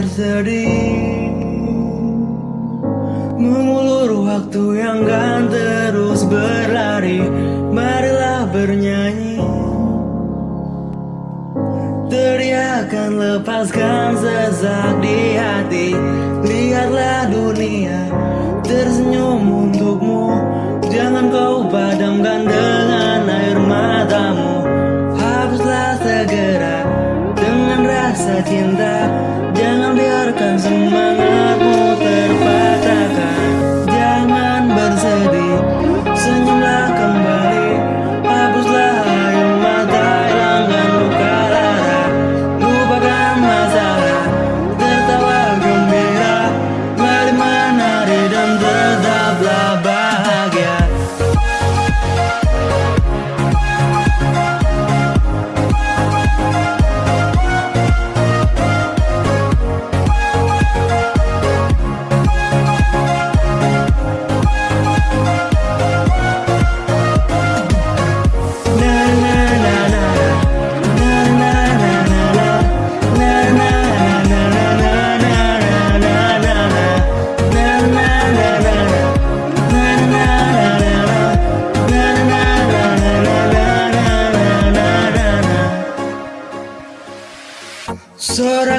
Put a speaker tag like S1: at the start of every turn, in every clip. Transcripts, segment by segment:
S1: bersedih. Mengulur waktu yang kan terus berlari Marilah bernyanyi. Teriakan lepaskan sesak di hati. Lihatlah dunia tersenyum untukmu. Jangan kau padamkan rasa cinta. Jangan biarkan semangatmu terpatahkan. Jangan bersedih, senyumlah kembali. Hapuslah air mata, hilangkan luka lara Lupakan masalah, tertawa gembira. Mari menari dan tetaplah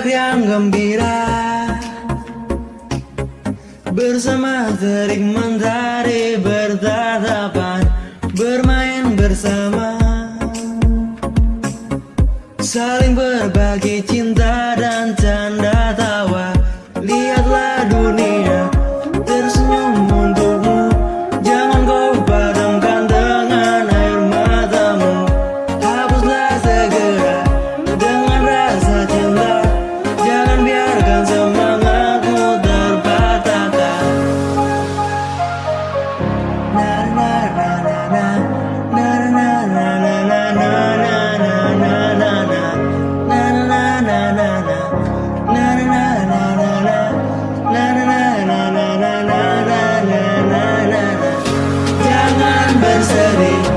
S1: Sorak yang gembira Bersama terik mentari bertatapan Bermain bersama Saling berbagi cinta Wednesday